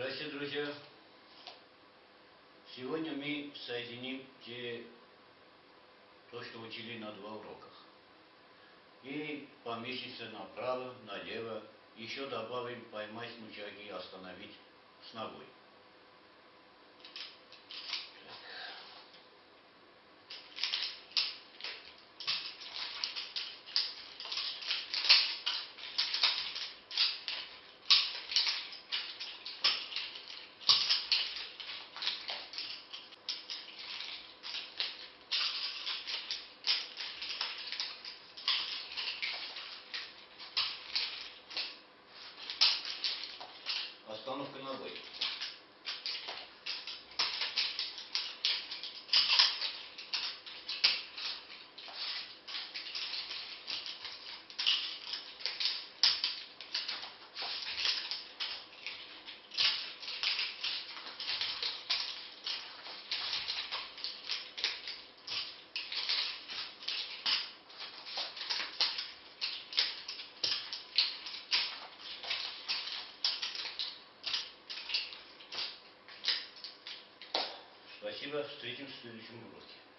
Здравствуйте, друзья! Сегодня мы соединим те, то, что учили на два уроках. И поместится направо, налево, еще добавим поймать мучаги и остановить с ногой. Спасибо. Встретимся в следующем уроке.